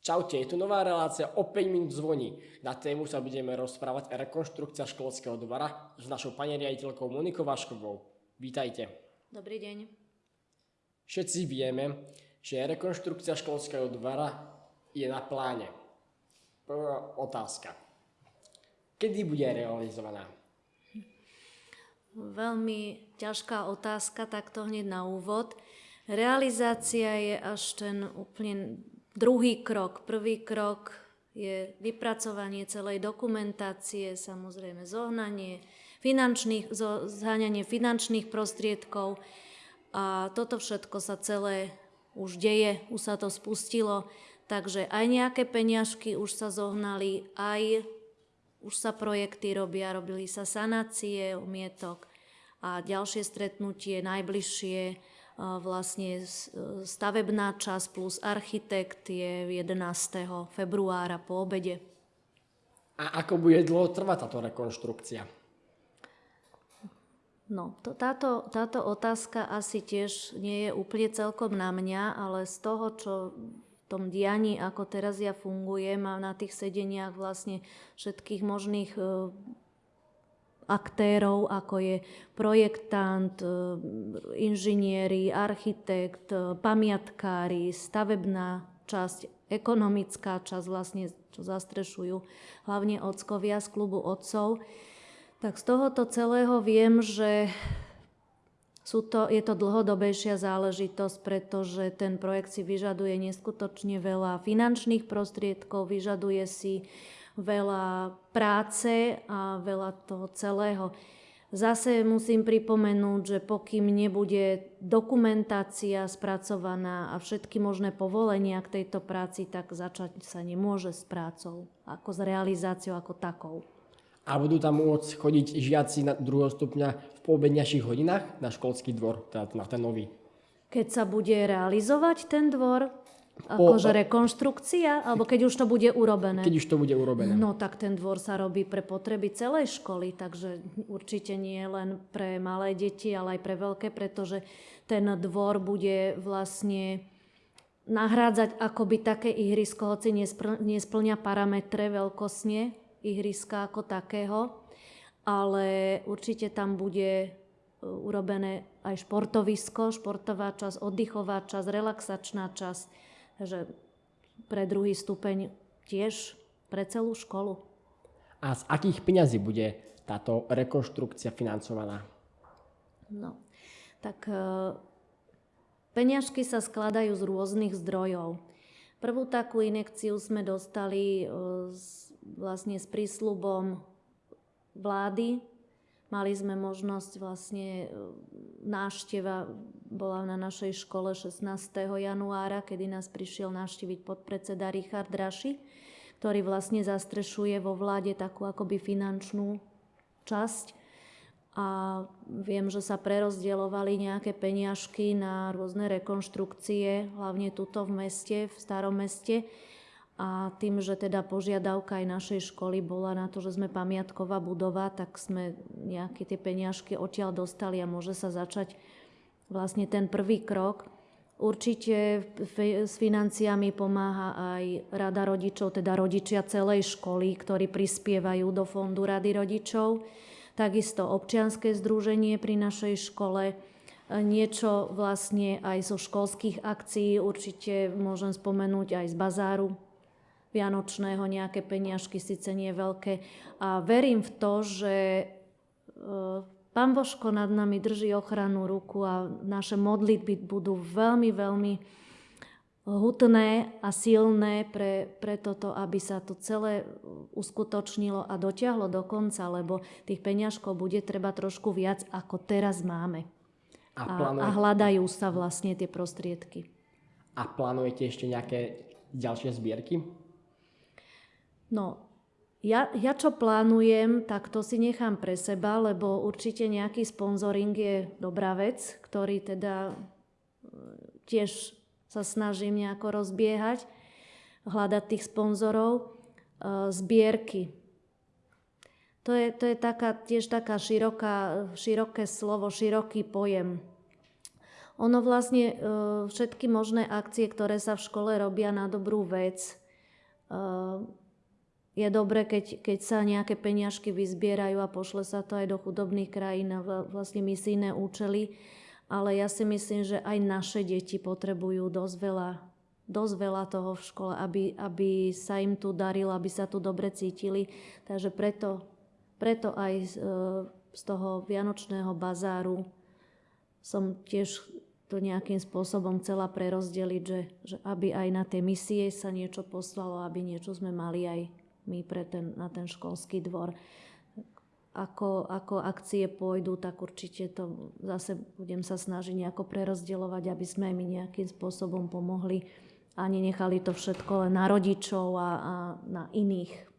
Čaute, je tu nová relácia o 5 minút zvoní. Na tému sa budeme rozprávať rekonštrukcia školského dvora s našou pani riaditeľkou Monikou Vaškovou. Vítajte. Dobrý deň. Všetci vieme, že rekonštrukcia školského dvora je na pláne. Prvá otázka. Kedy bude realizovaná? Veľmi ťažká otázka, takto hneď na úvod. Realizácia je až ten úplne druhý krok. Prvý krok je vypracovanie celej dokumentácie, samozrejme zohnanie finančných, zháňanie finančných prostriedkov. A toto všetko sa celé už deje, už sa to spustilo, takže aj nejaké peňažky už sa zohnali, aj už sa projekty robia, robili sa sanácie umietok a ďalšie stretnutie najbližšie vlastne stavebná časť plus architekt je 11. februára po obede. A ako bude dlho trvať táto rekonštrukcia? No, to, táto, táto otázka asi tiež nie je úplne celkom na mňa, ale z toho, čo v tom dianí, ako teraz ja fungujem a na tých sedeniach vlastne všetkých možných e, aktérov, ako je projektant, e, inžinieri, architekt, e, pamiatkári, stavebná časť, ekonomická časť, vlastne, čo zastrešujú hlavne ockovia z klubu otcov. Tak z tohoto celého viem, že sú to, je to dlhodobejšia záležitosť, pretože ten projekt si vyžaduje neskutočne veľa finančných prostriedkov, vyžaduje si veľa práce a veľa toho celého. Zase musím pripomenúť, že pokým nebude dokumentácia spracovaná a všetky možné povolenia k tejto práci, tak začať sa nemôže s prácou, ako s realizáciou ako takou. A budú tam môcť chodiť žiaci na druhého stupňa v poobedňajších hodinách na školský dvor, teda na ten nový? Keď sa bude realizovať ten dvor, Akože rekonštrukcia? Alebo keď už to bude urobené? Keď už to bude urobené. No tak ten dvor sa robí pre potreby celej školy, takže určite nie len pre malé deti, ale aj pre veľké, pretože ten dvor bude vlastne nahrádzať akoby také ihrisko, hoci nesplňa parametre veľkosne ihriska ako takého, ale určite tam bude e, urobené aj športovisko, športová časť, oddychová časť, relaxačná časť, že pre druhý stupeň tiež pre celú školu. A z akých peňazí bude táto rekonštrukcia financovaná? No, tak e, peňažky sa skladajú z rôznych zdrojov. Prvú takú inekciu sme dostali e, s, vlastne s prísľubom vlády Mali sme možnosť vlastne, e, nášteva bola na našej škole 16. januára, kedy nás prišiel navštíviť podpredseda Richard Raši, ktorý vlastne zastrešuje vo vláde takú akoby finančnú časť. A viem, že sa prerozdielovali nejaké peniažky na rôzne rekonštrukcie, hlavne tuto v meste, v starom meste a tým, že teda požiadavka aj našej školy bola na to, že sme pamiatková budova, tak sme nejaké tie peniažky odtiaľ dostali a môže sa začať vlastne ten prvý krok. Určite s financiami pomáha aj Rada rodičov, teda rodičia celej školy, ktorí prispievajú do fondu Rady rodičov. Takisto občianské združenie pri našej škole, niečo vlastne aj zo školských akcií, určite môžem spomenúť aj z bazáru vianočného nejaké peniažky, síce nie veľké. A verím v to, že e, Pán Božko nad nami drží ochranu ruku a naše modlitby budú veľmi, veľmi hutné a silné pre, pre toto, aby sa to celé uskutočnilo a dotiahlo do konca, lebo tých peňažkov bude treba trošku viac, ako teraz máme. A, plánuje... a hľadajú sa vlastne tie prostriedky. A plánujete ešte nejaké ďalšie zbierky? No, ja, ja čo plánujem, tak to si nechám pre seba, lebo určite nejaký sponzoring je dobrá vec, ktorý teda e, tiež sa snažím nejako rozbiehať, hľadať tých sponzorov. E, zbierky. To je, to je taká, tiež taká široká, široké slovo, široký pojem. Ono vlastne e, všetky možné akcie, ktoré sa v škole robia na dobrú vec, je dobre, keď, keď sa nejaké peňažky vyzbierajú a pošle sa to aj do chudobných krajín na vla- vlastne misijné účely, ale ja si myslím, že aj naše deti potrebujú dosť veľa, dosť veľa toho v škole, aby, aby sa im tu darilo, aby sa tu dobre cítili. Takže preto, preto aj z, e, z toho vianočného bazáru som tiež to nejakým spôsobom chcela prerozdeliť, že, že aby aj na tie misie sa niečo poslalo, aby niečo sme mali aj my pre ten, na ten školský dvor. Ako, ako akcie pôjdu, tak určite to zase budem sa snažiť nejako prerozdielovať, aby sme my nejakým spôsobom pomohli a nenechali to všetko len na rodičov a, a na iných